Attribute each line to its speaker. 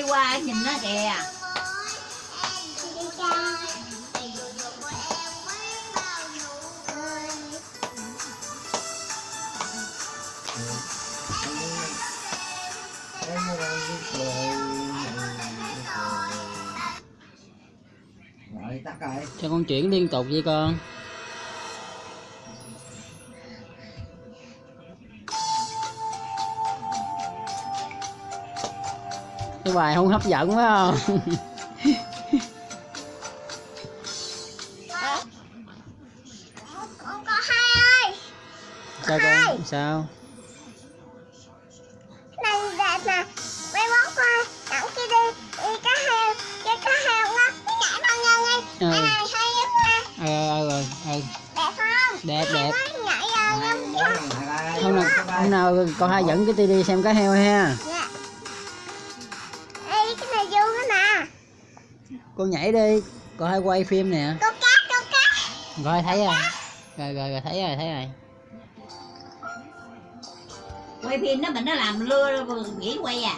Speaker 1: đi qua nhìn nó kìa.
Speaker 2: Cho con chuyển liên tục vậy con cái bài không hấp dẫn phải không?
Speaker 3: Con có hai. Ơi
Speaker 2: sao con sao?
Speaker 3: Này đẹp nè mấy món coi đặng kia đi. Đi cá heo cái cá heo á cái nhảy bao nhiêu đi
Speaker 2: Ừ.
Speaker 3: này hay lắm nha
Speaker 2: ờ ờ ờ
Speaker 3: đẹp không?
Speaker 2: Đẹp đẹp.
Speaker 3: nhảy
Speaker 4: lần hai ba
Speaker 2: hôm nào hôm nào con hai dẫn cái tivi xem cá heo ha con nhảy đi. Con hai quay phim nè.
Speaker 3: Con cá con cá.
Speaker 2: Rồi thấy rồi. rồi rồi, rồi thấy rồi thấy rồi.
Speaker 1: Quay phim nó mình nó làm lưa nghỉ quay à